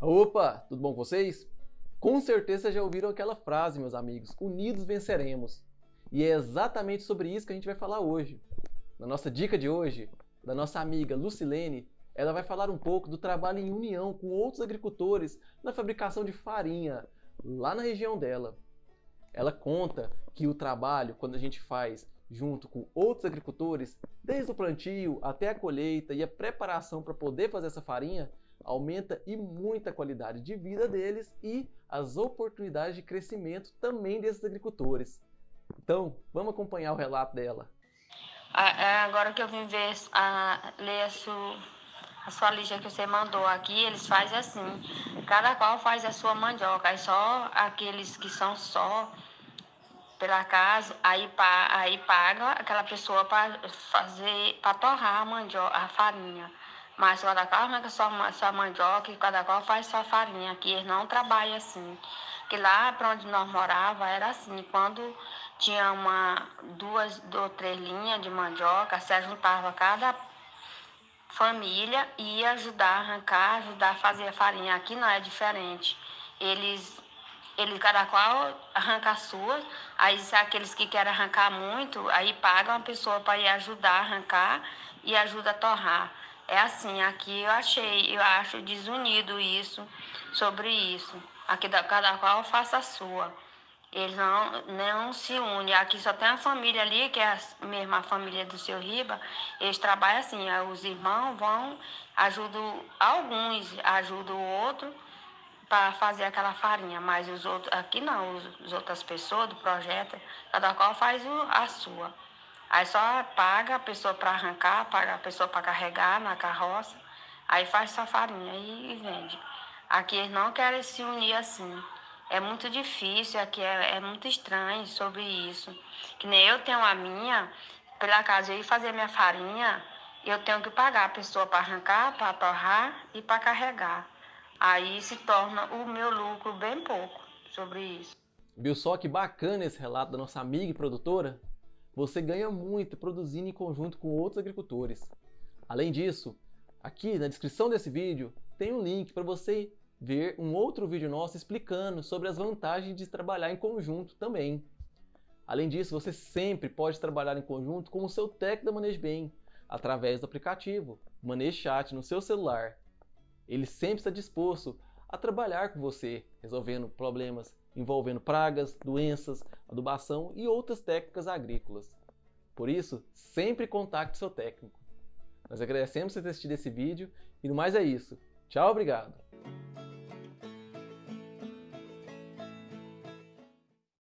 Opa, tudo bom com vocês? Com certeza já ouviram aquela frase, meus amigos, unidos venceremos. E é exatamente sobre isso que a gente vai falar hoje. Na nossa dica de hoje, da nossa amiga Lucilene, ela vai falar um pouco do trabalho em união com outros agricultores na fabricação de farinha, lá na região dela. Ela conta que o trabalho, quando a gente faz junto com outros agricultores, desde o plantio até a colheita e a preparação para poder fazer essa farinha, aumenta e muita qualidade de vida deles e as oportunidades de crescimento também desses agricultores. Então, vamos acompanhar o relato dela. É, agora que eu vim ver, a, ler a sua, a sua lista que você mandou aqui, eles fazem assim, cada qual faz a sua mandioca, aí só aqueles que são só pela casa, aí, aí paga aquela pessoa para fazer, para torrar a mandioca, a farinha. Mas cada qual arranca sua, sua mandioca e cada qual faz sua farinha. Aqui eles não trabalham assim. Que lá para onde nós morava era assim, quando tinha uma, duas ou três linhas de mandioca, se juntava cada família e ia ajudar a arrancar, ajudar a fazer a farinha. Aqui não é diferente. Eles ele cada qual arranca as suas, aí aqueles que querem arrancar muito, aí pagam a pessoa para ir ajudar a arrancar e ajuda a torrar. É assim, aqui eu achei, eu acho desunido isso, sobre isso. Aqui cada qual faça a sua. Eles não, não se unem. Aqui só tem a família ali, que é a mesma família do seu Riba. Eles trabalham assim, os irmãos vão, ajudam alguns, ajudam o outro para fazer aquela farinha, mas os outros, aqui não, as outras pessoas do projeto, cada qual faz a sua. Aí só paga a pessoa para arrancar, paga a pessoa para carregar na carroça, aí faz sua farinha e, e, vende. Aqui eles não querem se unir assim. É muito difícil, aqui é, é muito estranho sobre isso. Que nem eu tenho a minha, pela casa eu ir fazer minha farinha, eu tenho que pagar a pessoa para arrancar, para torrar e para carregar aí se torna o meu lucro bem pouco sobre isso. Viu só que bacana esse relato da nossa amiga e produtora? Você ganha muito produzindo em conjunto com outros agricultores. Além disso, aqui na descrição desse vídeo tem um link para você ver um outro vídeo nosso explicando sobre as vantagens de trabalhar em conjunto também. Além disso, você sempre pode trabalhar em conjunto com o seu técnico da Manejo Bem, através do aplicativo Manejo Chat no seu celular. Ele sempre está disposto a trabalhar com você, resolvendo problemas envolvendo pragas, doenças, adubação e outras técnicas agrícolas. Por isso, sempre contacte seu técnico. Nós agradecemos por ter assistido esse vídeo e no mais é isso. Tchau, obrigado!